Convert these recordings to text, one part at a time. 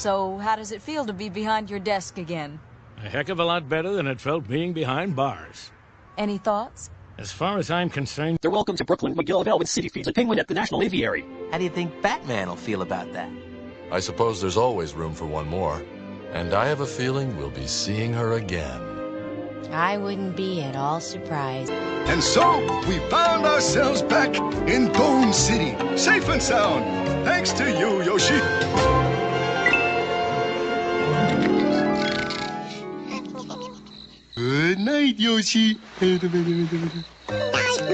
So how does it feel to be behind your desk again? A heck of a lot better than it felt being behind bars. Any thoughts? As far as I'm concerned, They're welcome to Brooklyn, McGill of Elwood City Feeds, a penguin at the National Aviary. How do you think Batman will feel about that? I suppose there's always room for one more. And I have a feeling we'll be seeing her again. I wouldn't be at all surprised. And so, we found ourselves back in Bone City, safe and sound, thanks to you, Yoshi. Good night, Yoshi. Night,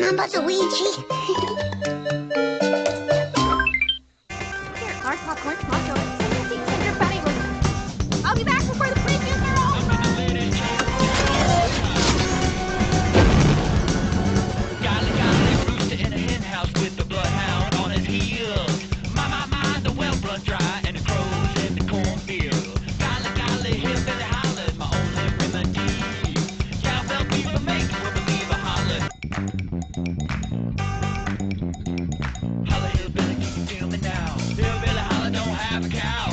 Mama Luigi. Moscow.